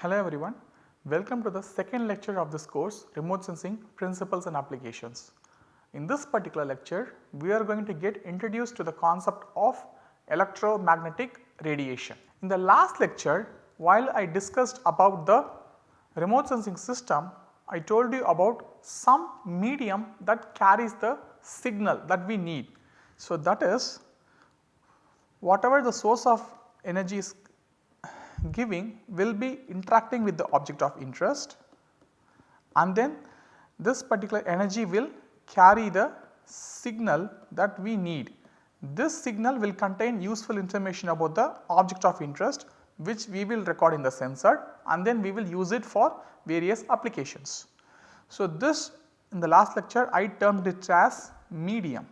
Hello everyone, welcome to the second lecture of this course Remote Sensing Principles and Applications. In this particular lecture, we are going to get introduced to the concept of electromagnetic radiation. In the last lecture, while I discussed about the remote sensing system, I told you about some medium that carries the signal that we need. So, that is whatever the source of energy is giving will be interacting with the object of interest and then this particular energy will carry the signal that we need. This signal will contain useful information about the object of interest which we will record in the sensor and then we will use it for various applications. So, this in the last lecture I termed it as medium.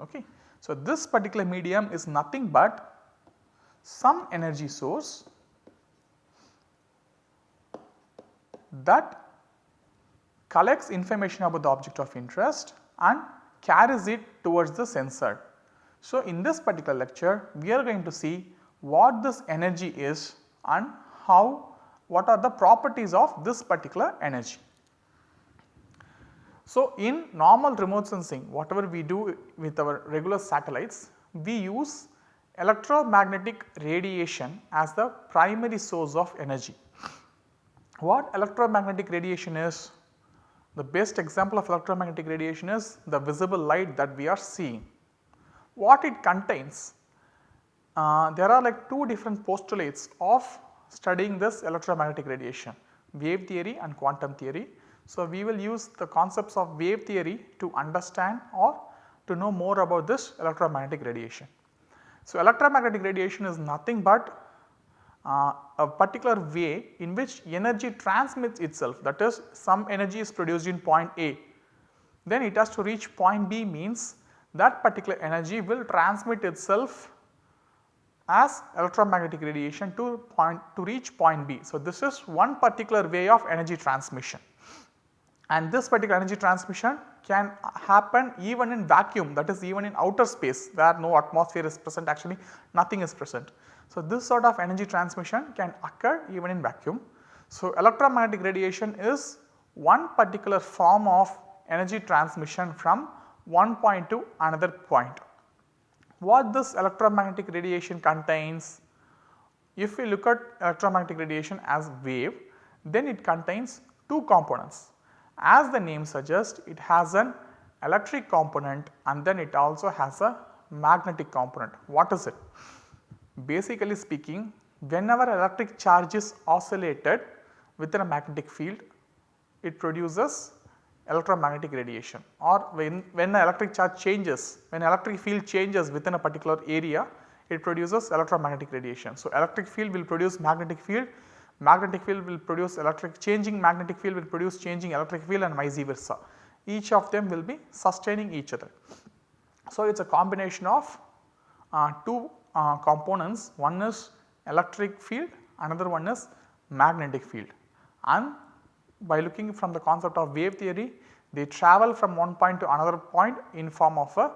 Okay. So, this particular medium is nothing but some energy source that collects information about the object of interest and carries it towards the sensor. So, in this particular lecture we are going to see what this energy is and how what are the properties of this particular energy. So, in normal remote sensing whatever we do with our regular satellites we use electromagnetic radiation as the primary source of energy. What electromagnetic radiation is? The best example of electromagnetic radiation is the visible light that we are seeing. What it contains? Uh, there are like two different postulates of studying this electromagnetic radiation wave theory and quantum theory. So, we will use the concepts of wave theory to understand or to know more about this electromagnetic radiation. So, electromagnetic radiation is nothing but uh, a particular way in which energy transmits itself. That is some energy is produced in point A. Then it has to reach point B means that particular energy will transmit itself as electromagnetic radiation to point to reach point B. So, this is one particular way of energy transmission and this particular energy transmission can happen even in vacuum that is even in outer space where no atmosphere is present actually nothing is present. So, this sort of energy transmission can occur even in vacuum. So, electromagnetic radiation is one particular form of energy transmission from one point to another point. What this electromagnetic radiation contains? If we look at electromagnetic radiation as wave then it contains two components as the name suggests it has an electric component and then it also has a magnetic component. What is it? Basically speaking whenever electric charge is oscillated within a magnetic field it produces electromagnetic radiation or when, when the electric charge changes when electric field changes within a particular area it produces electromagnetic radiation. So, electric field will produce magnetic field magnetic field will produce electric changing magnetic field will produce changing electric field and vice versa. Each of them will be sustaining each other. So, it is a combination of uh, two uh, components one is electric field another one is magnetic field and by looking from the concept of wave theory they travel from one point to another point in form of a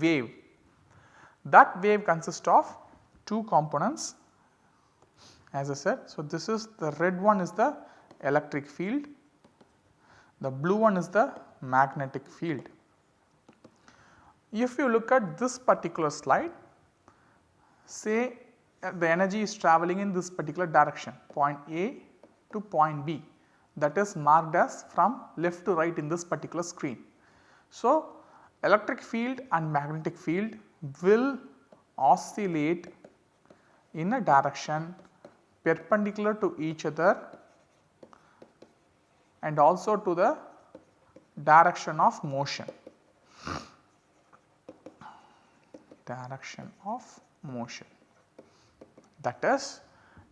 wave. That wave consists of two components as I said. So, this is the red one is the electric field, the blue one is the magnetic field. If you look at this particular slide, say uh, the energy is travelling in this particular direction point A to point B that is marked as from left to right in this particular screen. So, electric field and magnetic field will oscillate in a direction perpendicular to each other and also to the direction of motion. Direction of motion. That is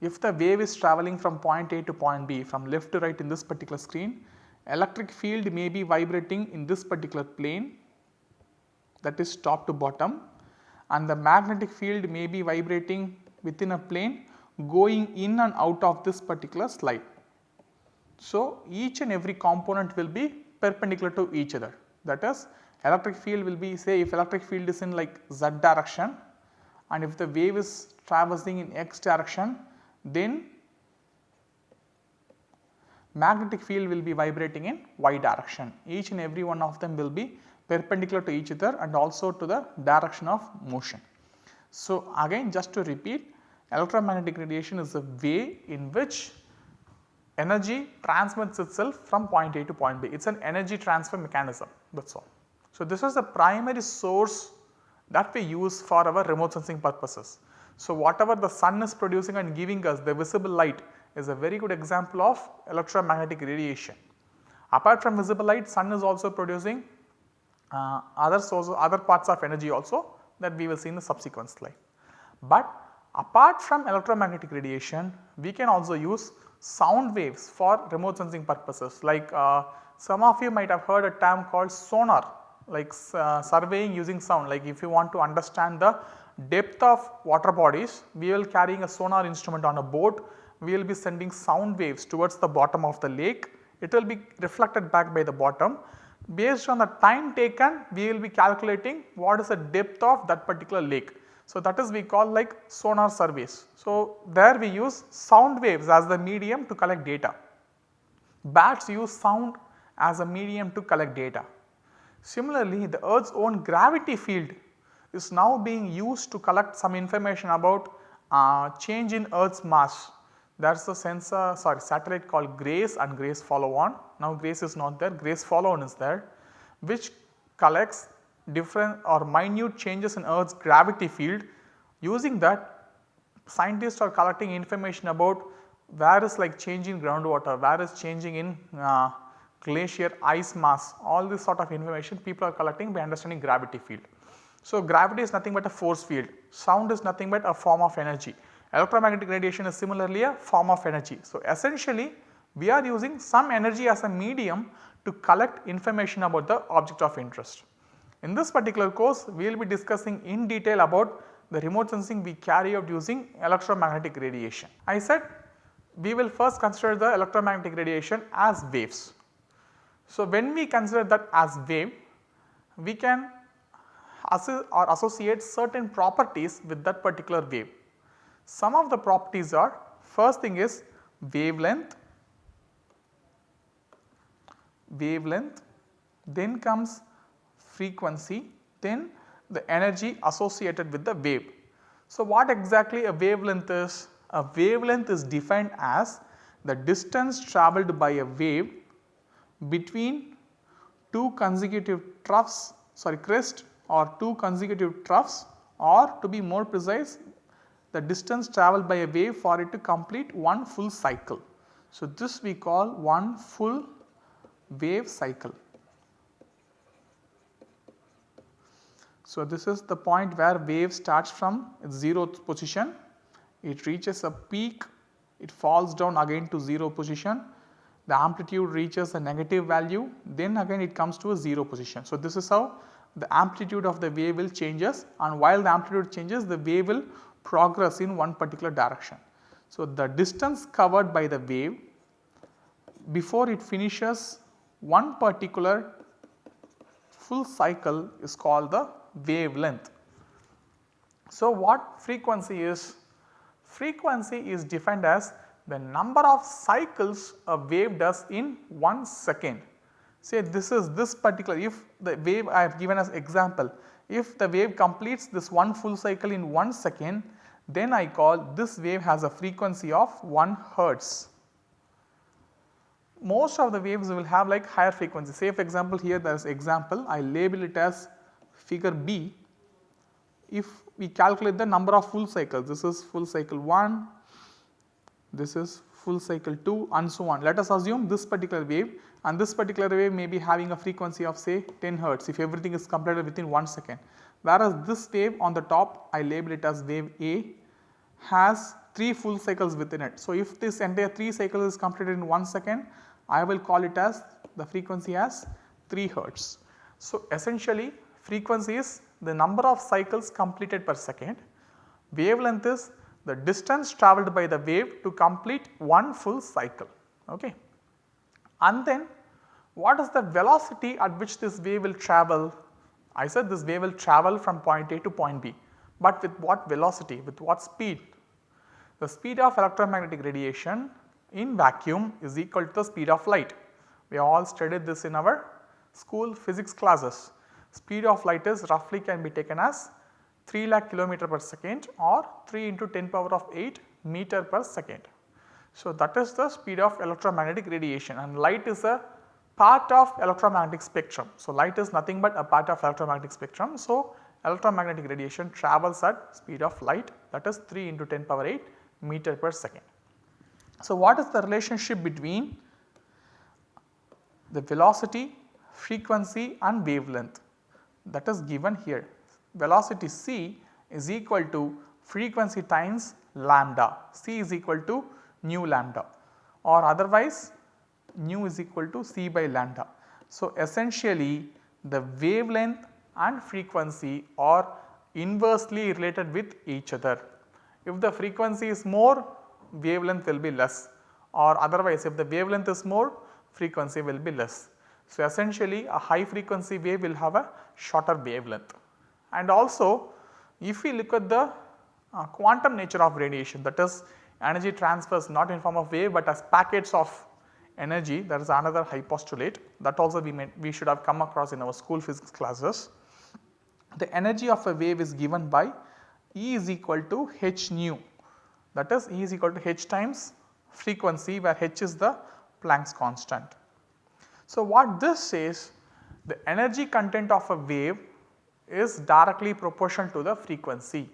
if the wave is travelling from point A to point B from left to right in this particular screen, electric field may be vibrating in this particular plane that is top to bottom and the magnetic field may be vibrating within a plane going in and out of this particular slide. So, each and every component will be perpendicular to each other that is electric field will be say if electric field is in like z direction and if the wave is traversing in x direction then magnetic field will be vibrating in y direction. Each and every one of them will be perpendicular to each other and also to the direction of motion. So, again just to repeat electromagnetic radiation is a way in which energy transmits itself from point A to point B. It is an energy transfer mechanism that is all. So, this is the primary source that we use for our remote sensing purposes. So, whatever the sun is producing and giving us the visible light is a very good example of electromagnetic radiation. Apart from visible light sun is also producing uh, other sources other parts of energy also that we will see in the subsequent slide. But apart from electromagnetic radiation we can also use sound waves for remote sensing purposes. Like uh, some of you might have heard a term called sonar like uh, surveying using sound. Like if you want to understand the depth of water bodies we will carrying a sonar instrument on a boat. We will be sending sound waves towards the bottom of the lake. It will be reflected back by the bottom. Based on the time taken we will be calculating what is the depth of that particular lake. So, that is we call like sonar surveys. So, there we use sound waves as the medium to collect data. Bats use sound as a medium to collect data. Similarly, the earth's own gravity field is now being used to collect some information about uh, change in earth's mass. That is the sensor sorry satellite called GRACE and GRACE follow on. Now GRACE is not there, GRACE follow on is there which collects different or minute changes in earth's gravity field. Using that scientists are collecting information about where is like changing groundwater, where is changing in uh, glacier ice mass all this sort of information people are collecting by understanding gravity field. So, gravity is nothing but a force field, sound is nothing but a form of energy, electromagnetic radiation is similarly a form of energy. So, essentially we are using some energy as a medium to collect information about the object of interest. In this particular course we will be discussing in detail about the remote sensing we carry out using electromagnetic radiation. I said we will first consider the electromagnetic radiation as waves. So, when we consider that as wave, we can or associate certain properties with that particular wave. Some of the properties are first thing is wavelength, wavelength, then comes frequency, then the energy associated with the wave. So, what exactly a wavelength is? A wavelength is defined as the distance travelled by a wave between two consecutive troughs sorry crest or two consecutive troughs or to be more precise the distance travelled by a wave for it to complete one full cycle. So, this we call one full wave cycle. So, this is the point where wave starts from its 0th position, it reaches a peak, it falls down again to 0 position. The amplitude reaches a negative value. Then again it comes to a 0 position. So, this is how the amplitude of the wave will changes. And while the amplitude changes the wave will progress in one particular direction. So, the distance covered by the wave before it finishes one particular full cycle is called the wavelength. So, what frequency is? Frequency is defined as the number of cycles a wave does in 1 second. Say this is this particular if the wave I have given as example if the wave completes this one full cycle in 1 second then I call this wave has a frequency of 1 hertz. Most of the waves will have like higher frequency say for example here there is example I label it as figure B if we calculate the number of full cycles this is full cycle 1 this is full cycle 2 and so on. Let us assume this particular wave and this particular wave may be having a frequency of say 10 hertz if everything is completed within 1 second. Whereas this wave on the top I label it as wave A has 3 full cycles within it. So, if this entire 3 cycles is completed in 1 second I will call it as the frequency as 3 hertz. So, essentially frequency is the number of cycles completed per second, wavelength is the distance travelled by the wave to complete one full cycle. Okay. And then what is the velocity at which this wave will travel? I said this wave will travel from point A to point B, but with what velocity, with what speed? The speed of electromagnetic radiation in vacuum is equal to the speed of light. We all studied this in our school physics classes. Speed of light is roughly can be taken as 3 lakh kilometer per second or 3 into 10 power of 8 meter per second. So, that is the speed of electromagnetic radiation and light is a part of electromagnetic spectrum. So, light is nothing but a part of electromagnetic spectrum. So, electromagnetic radiation travels at speed of light that is 3 into 10 power 8 meter per second. So, what is the relationship between the velocity, frequency and wavelength that is given here. Velocity c is equal to frequency times lambda, c is equal to nu lambda or otherwise nu is equal to c by lambda. So, essentially the wavelength and frequency are inversely related with each other. If the frequency is more wavelength will be less or otherwise if the wavelength is more frequency will be less. So, essentially a high frequency wave will have a shorter wavelength and also if we look at the uh, quantum nature of radiation that is energy transfers not in form of wave but as packets of energy that is another high postulate that also we, may, we should have come across in our school physics classes. The energy of a wave is given by E is equal to h nu that is E is equal to h times frequency where h is the Planck's constant. So, what this says the energy content of a wave is directly proportional to the frequency.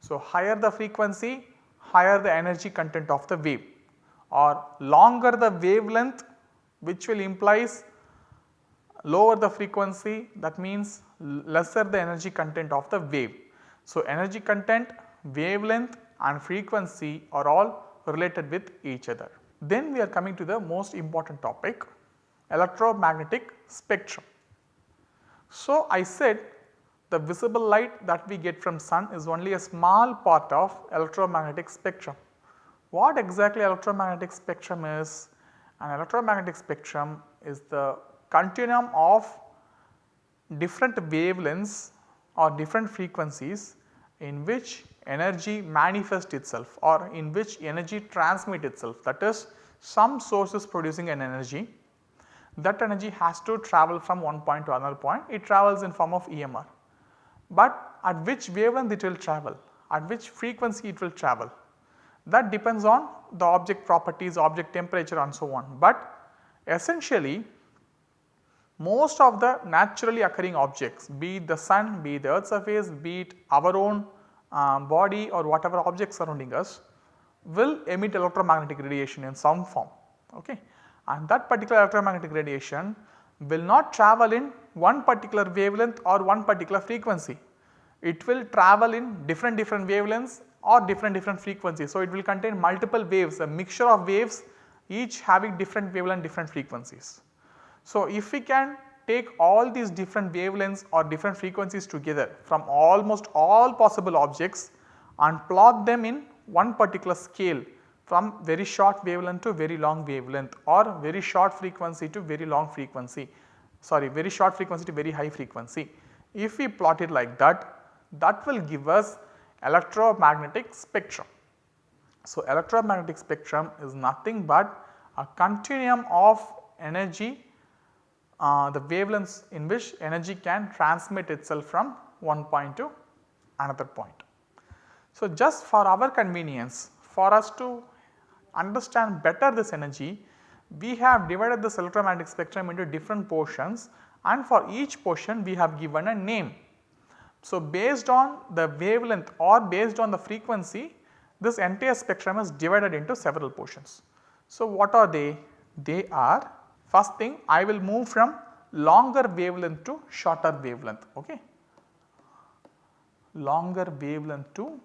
So, higher the frequency higher the energy content of the wave or longer the wavelength which will implies lower the frequency that means lesser the energy content of the wave. So, energy content, wavelength and frequency are all related with each other. Then we are coming to the most important topic electromagnetic spectrum. So, I said the visible light that we get from sun is only a small part of electromagnetic spectrum. What exactly electromagnetic spectrum is? An electromagnetic spectrum is the continuum of different wavelengths or different frequencies in which energy manifests itself or in which energy transmit itself that is some source is producing an energy that energy has to travel from one point to another point it travels in form of EMR. But at which wavelength it will travel at which frequency it will travel that depends on the object properties object temperature and so on. But essentially most of the naturally occurring objects be it the sun, be it the earth surface, be it our own uh, body or whatever objects surrounding us will emit electromagnetic radiation in some form okay. And that particular electromagnetic radiation will not travel in one particular wavelength or one particular frequency. It will travel in different different wavelengths or different different frequencies. So, it will contain multiple waves a mixture of waves each having different wavelength different frequencies. So, if we can take all these different wavelengths or different frequencies together from almost all possible objects and plot them in one particular scale from very short wavelength to very long wavelength or very short frequency to very long frequency sorry very short frequency to very high frequency. If we plot it like that that will give us electromagnetic spectrum. So, electromagnetic spectrum is nothing but a continuum of energy uh, the wavelengths in which energy can transmit itself from one point to another point. So, just for our convenience for us to understand better this energy we have divided this electromagnetic spectrum into different portions and for each portion we have given a name. So, based on the wavelength or based on the frequency this entire spectrum is divided into several portions. So, what are they? They are First thing I will move from longer wavelength to shorter wavelength. Okay. Longer wavelength to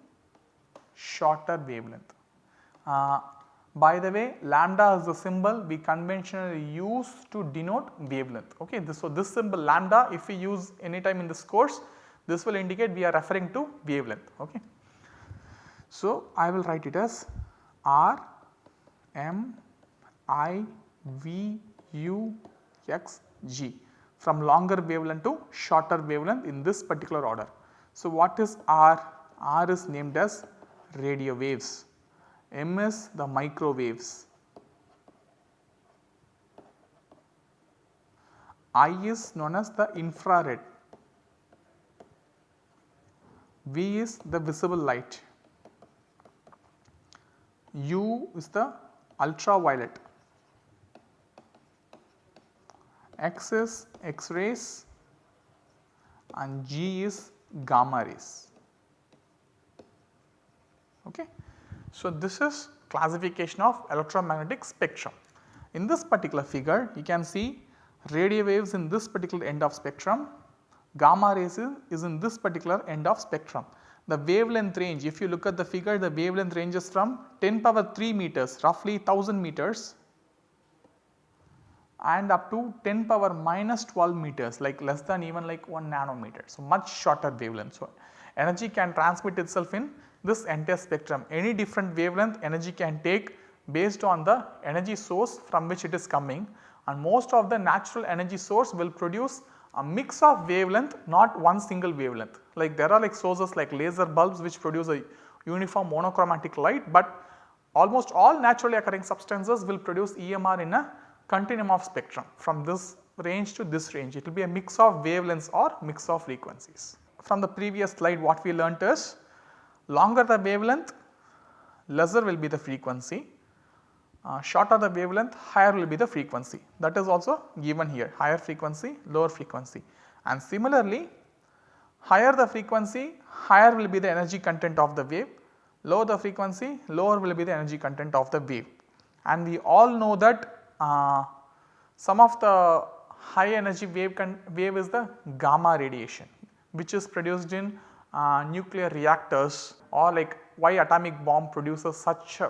shorter wavelength. Uh, by the way lambda is the symbol we conventionally use to denote wavelength. Okay. This, so, this symbol lambda if we use anytime in this course this will indicate we are referring to wavelength. Okay. So, I will write it as R M I V U x g from longer wavelength to shorter wavelength in this particular order. So, what is R? R is named as radio waves, MS the microwaves, I is known as the infrared, V is the visible light, U is the ultraviolet, X is X rays and G is gamma rays. Okay. So, this is classification of electromagnetic spectrum. In this particular figure you can see radio waves in this particular end of spectrum, gamma rays is in this particular end of spectrum. The wavelength range if you look at the figure the wavelength ranges from 10 power 3 meters roughly 1000 meters and up to 10 power minus 12 meters like less than even like 1 nanometer. So, much shorter wavelength. So, energy can transmit itself in this entire spectrum any different wavelength energy can take based on the energy source from which it is coming and most of the natural energy source will produce a mix of wavelength not one single wavelength. Like there are like sources like laser bulbs which produce a uniform monochromatic light but almost all naturally occurring substances will produce EMR in a continuum of spectrum from this range to this range. It will be a mix of wavelengths or mix of frequencies. From the previous slide what we learnt is longer the wavelength lesser will be the frequency, uh, shorter the wavelength higher will be the frequency. That is also given here. Higher frequency lower frequency. And similarly higher the frequency higher will be the energy content of the wave. Lower the frequency lower will be the energy content of the wave. And we all know that uh, some of the high energy wave, wave is the gamma radiation which is produced in uh, nuclear reactors or like why atomic bomb produces such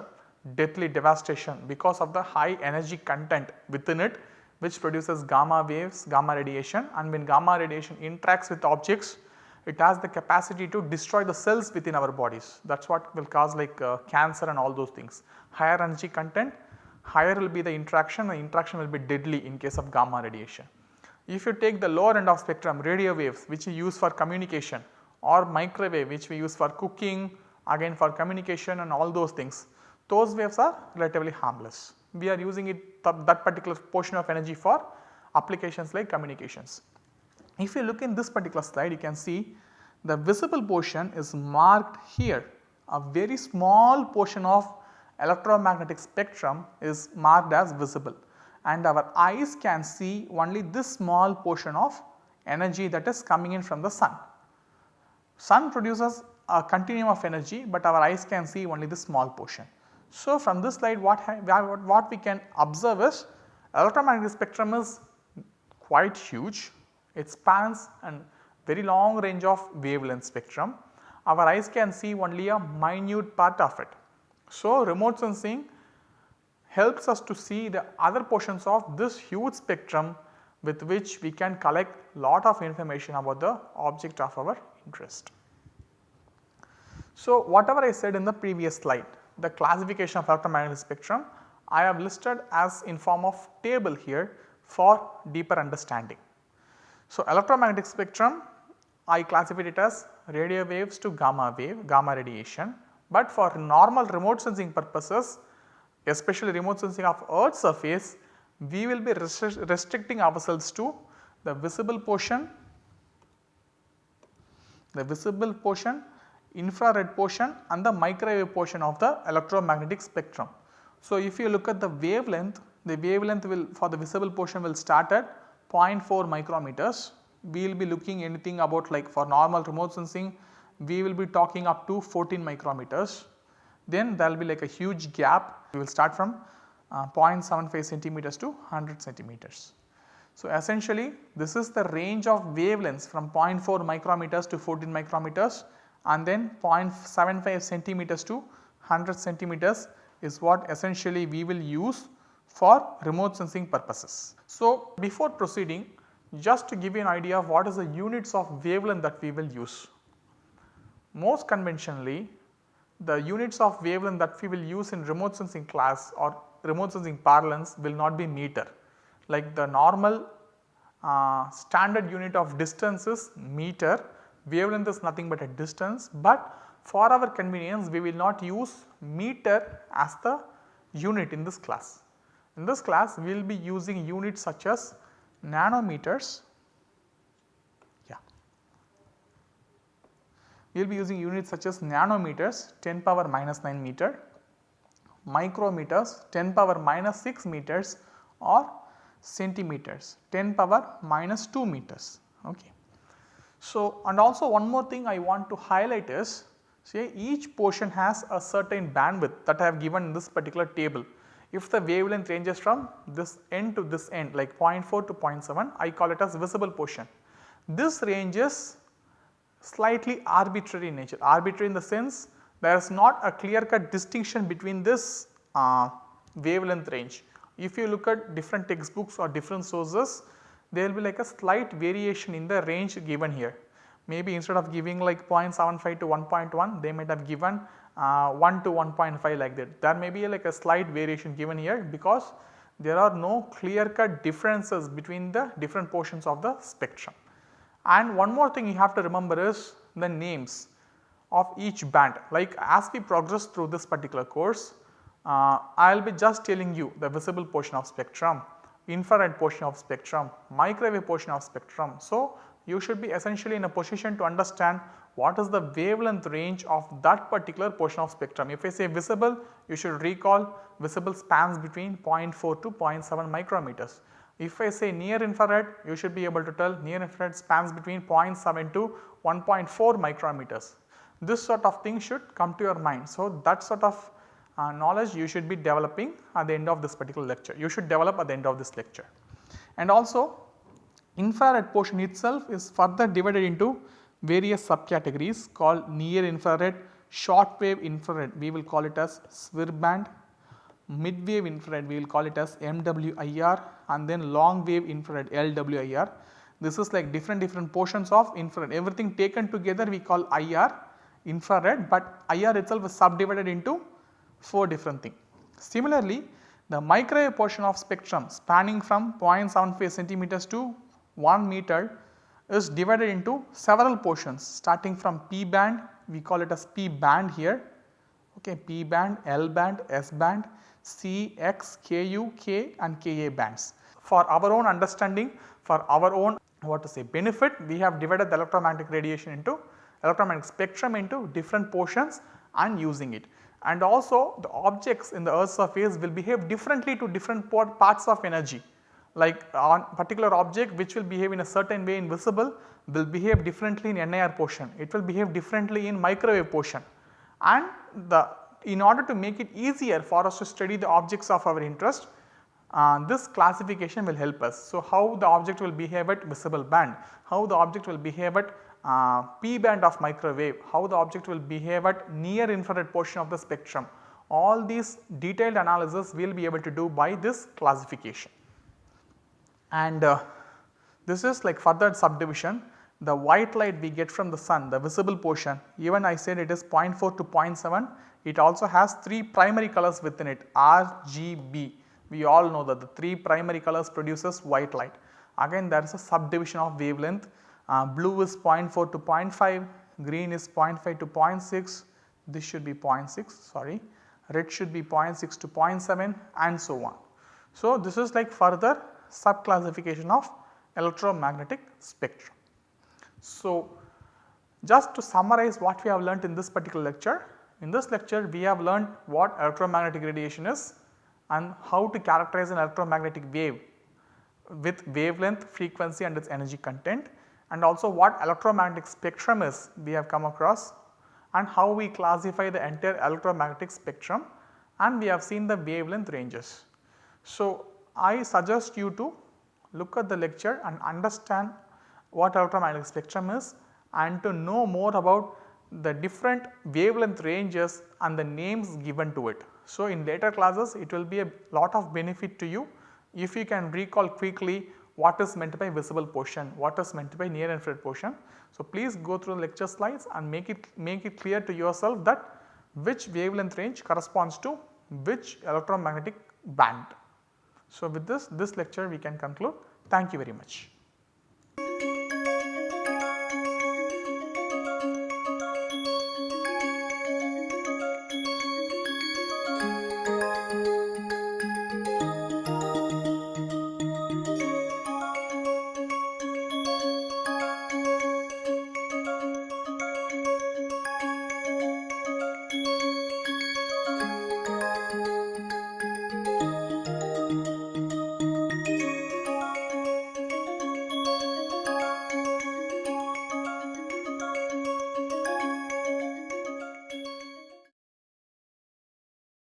deadly devastation because of the high energy content within it which produces gamma waves, gamma radiation and when gamma radiation interacts with objects it has the capacity to destroy the cells within our bodies that is what will cause like uh, cancer and all those things. Higher energy content higher will be the interaction, the interaction will be deadly in case of gamma radiation. If you take the lower end of spectrum radio waves which we use for communication or microwave which we use for cooking again for communication and all those things, those waves are relatively harmless. We are using it that particular portion of energy for applications like communications. If you look in this particular slide you can see the visible portion is marked here a very small portion of electromagnetic spectrum is marked as visible and our eyes can see only this small portion of energy that is coming in from the sun. Sun produces a continuum of energy, but our eyes can see only the small portion. So, from this slide what, what we can observe is electromagnetic spectrum is quite huge, it spans a very long range of wavelength spectrum. Our eyes can see only a minute part of it. So, remote sensing helps us to see the other portions of this huge spectrum with which we can collect lot of information about the object of our interest. So, whatever I said in the previous slide the classification of electromagnetic spectrum I have listed as in form of table here for deeper understanding. So, electromagnetic spectrum I classified it as radio waves to gamma wave, gamma radiation but for normal remote sensing purposes especially remote sensing of earth surface we will be restricting ourselves to the visible portion, the visible portion, infrared portion and the microwave portion of the electromagnetic spectrum. So, if you look at the wavelength, the wavelength will for the visible portion will start at 0.4 micrometers. We will be looking anything about like for normal remote sensing we will be talking up to 14 micrometers. Then there will be like a huge gap we will start from uh, 0.75 centimeters to 100 centimeters. So, essentially this is the range of wavelengths from 0.4 micrometers to 14 micrometers and then 0.75 centimeters to 100 centimeters is what essentially we will use for remote sensing purposes. So, before proceeding just to give you an idea of what is the units of wavelength that we will use. Most conventionally the units of wavelength that we will use in remote sensing class or remote sensing parlance will not be meter. Like the normal uh, standard unit of distance is meter, wavelength is nothing but a distance, but for our convenience we will not use meter as the unit in this class. In this class we will be using units such as nanometers yeah. We will be using units such as nanometers 10 power minus 9 meter, micrometers 10 power minus 6 meters or centimeters 10 power minus 2 meters. Okay. So, and also one more thing I want to highlight is say each portion has a certain bandwidth that I have given in this particular table. If the wavelength ranges from this end to this end like 0.4 to 0.7 I call it as visible portion. This range is slightly arbitrary in nature, arbitrary in the sense there is not a clear cut distinction between this uh, wavelength range. If you look at different textbooks or different sources there will be like a slight variation in the range given here. Maybe instead of giving like 0.75 to 1.1 they might have given uh, 1 to 1.5 like that. There may be like a slight variation given here because there are no clear cut differences between the different portions of the spectrum. And one more thing you have to remember is the names of each band like as we progress through this particular course Uh, I will be just telling you the visible portion of spectrum, infrared portion of spectrum, microwave portion of spectrum. So, you should be essentially in a position to understand what is the wavelength range of that particular portion of spectrum. If I say visible, you should recall visible spans between 0.4 to 0.7 micrometers. If I say near infrared, you should be able to tell near infrared spans between 0.7 to 1.4 micrometers. This sort of thing should come to your mind. So, that sort of uh, knowledge you should be developing at the end of this particular lecture. You should develop at the end of this lecture. And also infrared portion itself is further divided into various subcategories called near infrared, short wave infrared we will call it as SWIR band, mid wave infrared we will call it as MWIR and then long wave infrared LWIR. This is like different different portions of infrared everything taken together we call IR infrared but IR itself is subdivided into 4 different things. Similarly, the microwave portion of spectrum spanning from 0.75 centimeters to 1 meter is divided into several portions starting from P band we call it as P band here okay, P band, L band, S band, C, X, KU, K and KA bands. For our own understanding for our own what to say benefit we have divided the electromagnetic radiation into electromagnetic spectrum into different portions and using it and also the objects in the earth's surface will behave differently to different parts of energy. Like on particular object which will behave in a certain way in visible will behave differently in NIR portion, it will behave differently in microwave portion. And the in order to make it easier for us to study the objects of our interest uh, this classification will help us. So, how the object will behave at visible band, how the object will behave at uh, P band of microwave, how the object will behave at near infrared portion of the spectrum. All these detailed analysis we will be able to do by this classification. And uh, this is like further subdivision the white light we get from the sun the visible portion even I said it is 0.4 to 0.7 it also has 3 primary colors within it R, G, B. We all know that the 3 primary colors produces white light. Again there is a subdivision of wavelength uh, blue is 0.4 to 0.5, green is 0.5 to 0.6, this should be 0.6 sorry, red should be 0.6 to 0.7 and so on. So, this is like further sub classification of electromagnetic spectrum. So, just to summarize what we have learnt in this particular lecture, in this lecture we have learnt what electromagnetic radiation is and how to characterize an electromagnetic wave with wavelength, frequency and its energy content and also what electromagnetic spectrum is we have come across and how we classify the entire electromagnetic spectrum and we have seen the wavelength ranges. So, I suggest you to look at the lecture and understand what electromagnetic spectrum is and to know more about the different wavelength ranges and the names given to it. So, in later classes it will be a lot of benefit to you if you can recall quickly what is meant by visible portion, what is meant by near infrared portion. So, please go through the lecture slides and make it make it clear to yourself that which wavelength range corresponds to which electromagnetic band. So, with this this lecture we can conclude. Thank you very much.